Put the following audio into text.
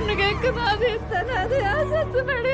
പെണ്ണ് കേൾക്കുന്ന ആദ്യം തന്നെ അത് ആ ചത്തുമേടെ